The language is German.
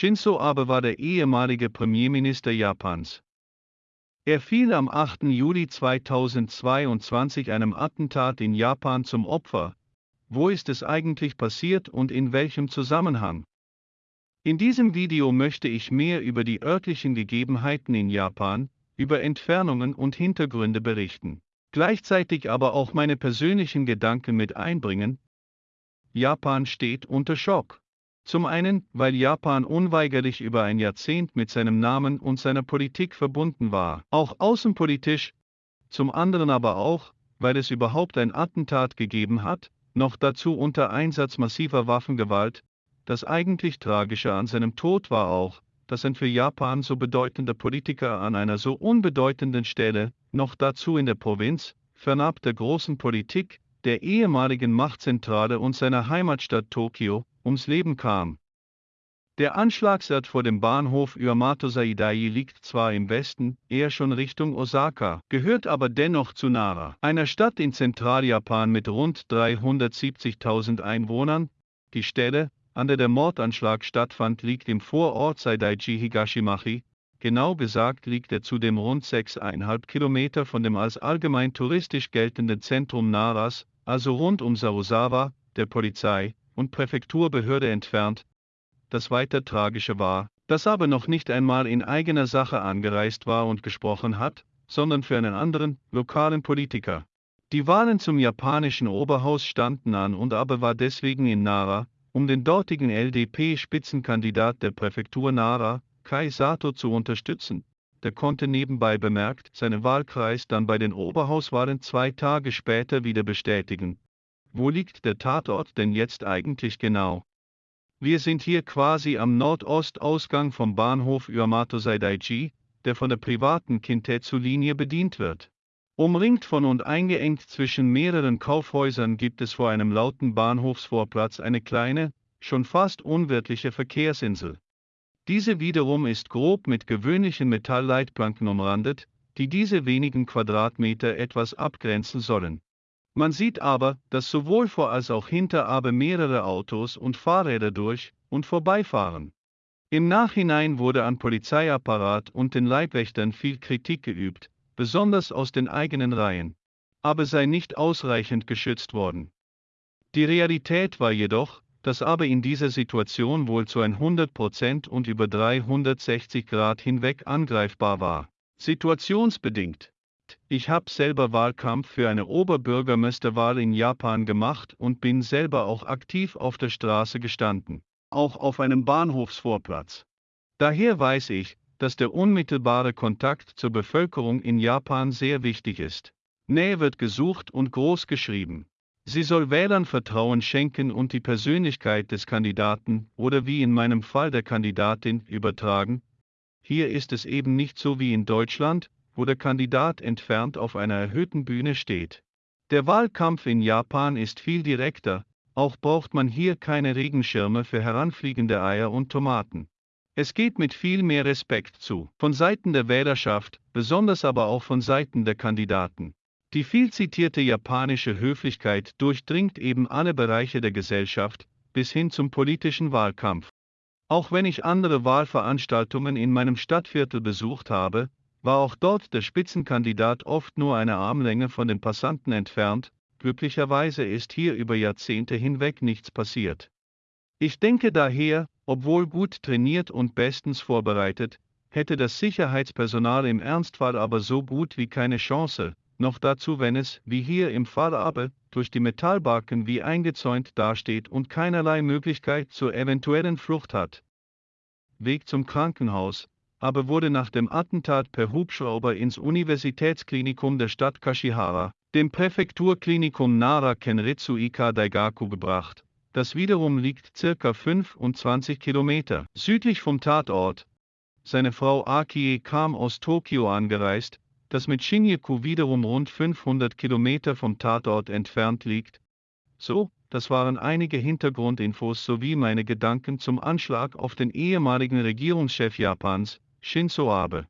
Shinzo Abe war der ehemalige Premierminister Japans. Er fiel am 8. Juli 2022 einem Attentat in Japan zum Opfer. Wo ist es eigentlich passiert und in welchem Zusammenhang? In diesem Video möchte ich mehr über die örtlichen Gegebenheiten in Japan, über Entfernungen und Hintergründe berichten, gleichzeitig aber auch meine persönlichen Gedanken mit einbringen. Japan steht unter Schock. Zum einen, weil Japan unweigerlich über ein Jahrzehnt mit seinem Namen und seiner Politik verbunden war, auch außenpolitisch, zum anderen aber auch, weil es überhaupt ein Attentat gegeben hat, noch dazu unter Einsatz massiver Waffengewalt. Das eigentlich Tragische an seinem Tod war auch, dass ein für Japan so bedeutender Politiker an einer so unbedeutenden Stelle, noch dazu in der Provinz, fernab der großen Politik, der ehemaligen Machtzentrale und seiner Heimatstadt Tokio, ums Leben kam. Der Anschlagsort vor dem Bahnhof Yamato Saidai liegt zwar im Westen, eher schon Richtung Osaka, gehört aber dennoch zu Nara, einer Stadt in Zentraljapan mit rund 370.000 Einwohnern. Die Stelle, an der der Mordanschlag stattfand, liegt im Vorort Saidaiji Higashimachi. Genau gesagt liegt er zudem rund 6,5 Kilometer von dem als allgemein touristisch geltenden Zentrum Naras, also rund um Sarusawa, der Polizei, und Präfekturbehörde entfernt. Das weiter Tragische war, dass aber noch nicht einmal in eigener Sache angereist war und gesprochen hat, sondern für einen anderen, lokalen Politiker. Die Wahlen zum japanischen Oberhaus standen an und Abe war deswegen in Nara, um den dortigen LDP-Spitzenkandidat der Präfektur Nara, Kai Sato, zu unterstützen. Der konnte nebenbei bemerkt seinen Wahlkreis dann bei den Oberhauswahlen zwei Tage später wieder bestätigen, wo liegt der Tatort denn jetzt eigentlich genau? Wir sind hier quasi am Nordostausgang vom Bahnhof Yamato Saidaiji, der von der privaten Kintetsu-Linie bedient wird. Umringt von und eingeengt zwischen mehreren Kaufhäusern gibt es vor einem lauten Bahnhofsvorplatz eine kleine, schon fast unwirtliche Verkehrsinsel. Diese wiederum ist grob mit gewöhnlichen Metallleitplanken umrandet, die diese wenigen Quadratmeter etwas abgrenzen sollen. Man sieht aber, dass sowohl vor als auch hinter aber mehrere Autos und Fahrräder durch und vorbeifahren. Im Nachhinein wurde an Polizeiapparat und den Leibwächtern viel Kritik geübt, besonders aus den eigenen Reihen. Aber sei nicht ausreichend geschützt worden. Die Realität war jedoch, dass aber in dieser Situation wohl zu 100% und über 360 Grad hinweg angreifbar war. Situationsbedingt. Ich habe selber Wahlkampf für eine Oberbürgermeisterwahl in Japan gemacht und bin selber auch aktiv auf der Straße gestanden, auch auf einem Bahnhofsvorplatz. Daher weiß ich, dass der unmittelbare Kontakt zur Bevölkerung in Japan sehr wichtig ist. Nähe wird gesucht und groß geschrieben. Sie soll Wählern Vertrauen schenken und die Persönlichkeit des Kandidaten oder wie in meinem Fall der Kandidatin übertragen. Hier ist es eben nicht so wie in Deutschland, wo der Kandidat entfernt auf einer erhöhten Bühne steht. Der Wahlkampf in Japan ist viel direkter, auch braucht man hier keine Regenschirme für heranfliegende Eier und Tomaten. Es geht mit viel mehr Respekt zu, von Seiten der Wählerschaft, besonders aber auch von Seiten der Kandidaten. Die viel zitierte japanische Höflichkeit durchdringt eben alle Bereiche der Gesellschaft, bis hin zum politischen Wahlkampf. Auch wenn ich andere Wahlveranstaltungen in meinem Stadtviertel besucht habe, war auch dort der Spitzenkandidat oft nur eine Armlänge von den Passanten entfernt, glücklicherweise ist hier über Jahrzehnte hinweg nichts passiert. Ich denke daher, obwohl gut trainiert und bestens vorbereitet, hätte das Sicherheitspersonal im Ernstfall aber so gut wie keine Chance, noch dazu wenn es, wie hier im Fall aber, durch die Metallbarken wie eingezäunt dasteht und keinerlei Möglichkeit zur eventuellen Flucht hat. Weg zum Krankenhaus, aber wurde nach dem Attentat per Hubschrauber ins Universitätsklinikum der Stadt Kashihara, dem Präfekturklinikum Nara Kenritsu Ika Daigaku gebracht. Das wiederum liegt circa 25 Kilometer südlich vom Tatort. Seine Frau Akie kam aus Tokio angereist, das mit Shinjuku wiederum rund 500 Kilometer vom Tatort entfernt liegt. So, das waren einige Hintergrundinfos sowie meine Gedanken zum Anschlag auf den ehemaligen Regierungschef Japans, Shinzo Abe